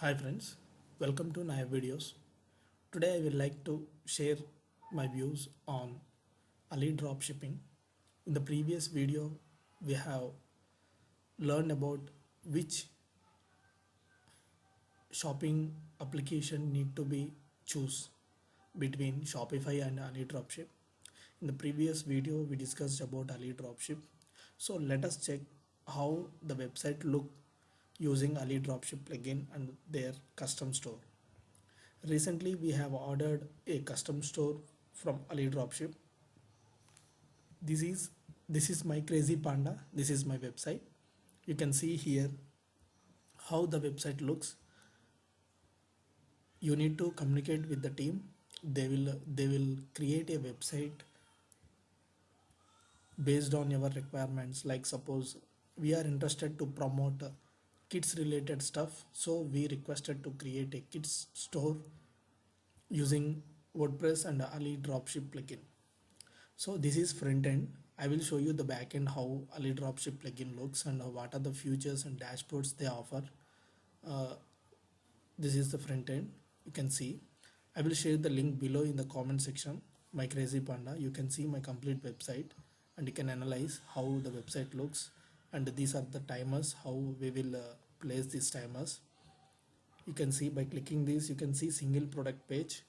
Hi friends, welcome to Naive Videos. Today I would like to share my views on Ali dropshipping. In the previous video, we have learned about which shopping application need to be choose between Shopify and Ali Dropship. In the previous video, we discussed about Ali Dropship. So let us check how the website look using Ali Dropship plugin and their custom store. Recently, we have ordered a custom store from Ali Dropship. This is this is my crazy panda. This is my website. You can see here how the website looks. You need to communicate with the team. They will they will create a website based on your requirements. Like suppose we are interested to promote kids related stuff. So we requested to create a kids store using wordpress and ali dropship plugin. So this is front end. I will show you the back end how ali dropship plugin looks and what are the features and dashboards they offer. Uh, this is the front end. You can see. I will share the link below in the comment section. My crazy panda you can see my complete website and you can analyze how the website looks and these are the timers how we will uh, place these timers. You can see by clicking this you can see single product page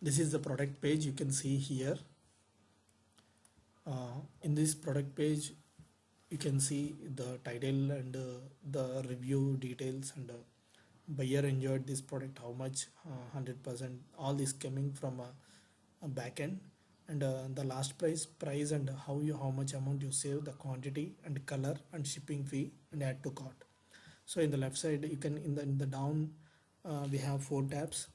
this is the product page you can see here. Uh, in this product page you can see the title and uh, the review details and uh, buyer enjoyed this product how much 100% uh, all this coming from a, a backend and uh, the last price price and how you how much amount you save the quantity and color and shipping fee and add to cart. So in the left side you can in the in the down uh, we have four tabs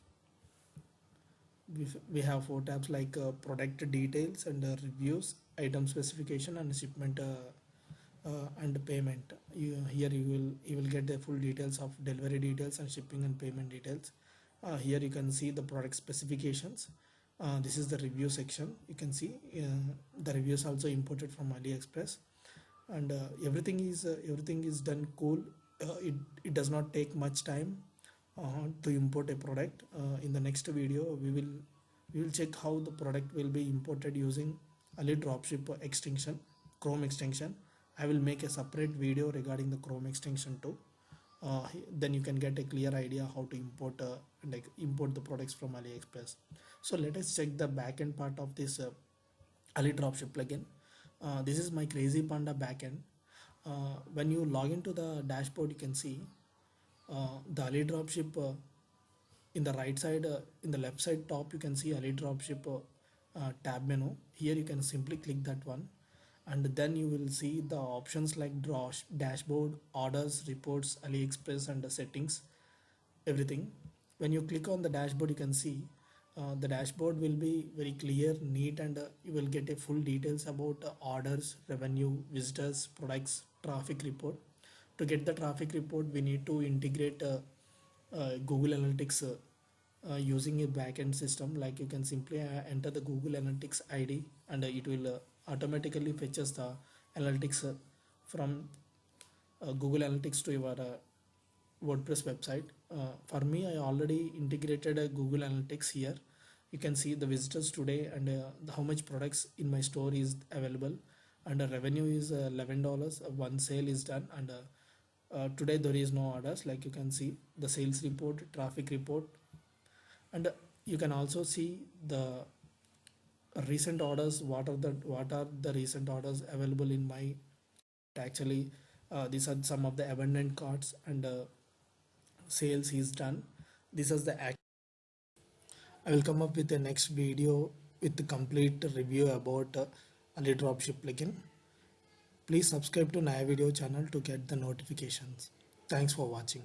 we have four tabs like uh, product details and uh, reviews item specification and shipment uh, uh, and payment. You, here you will you will get the full details of delivery details and shipping and payment details. Uh, here you can see the product specifications. Uh, this is the review section. You can see the reviews also imported from aliexpress. And everything is everything is done cool. It, it does not take much time uh, to import a product. Uh, in the next video we will we will check how the product will be imported using Ali dropship extension chrome extension I will make a separate video regarding the chrome extension too. Uh, then you can get a clear idea how to import uh, like import the products from AliExpress. So let us check the backend part of this uh, Ali dropship plugin. This is my crazy panda backend. When you log into the dashboard you can see the Ali dropship uh, in the right side uh, in the left side top you can see Ali dropship tab menu. Here you can simply click that one. And then you will see the options like dashboard orders reports aliexpress and the settings everything. When you click on the dashboard you can see uh, the dashboard will be very clear neat and uh, you will get a full details about uh, orders revenue visitors products traffic report to get the traffic report we need to integrate uh, uh, Google Analytics uh, using a backend system like you can simply enter the Google Analytics ID and it will automatically fetches the analytics from Google Analytics to your WordPress website. Uh, for me, I already integrated a Google Analytics here. You can see the visitors today and uh, how much products in my store is available and the revenue is $11. One sale is done and uh, today there is no orders like you can see the sales report traffic report. And you can also see the recent orders what are the what are the recent orders available in my actually uh, these are some of the abandoned carts and uh, sales is done. This is the act. I will come up with the next video with the complete review about uh, dropship plugin Please subscribe to Naya Video channel to get the notifications. Thanks for watching.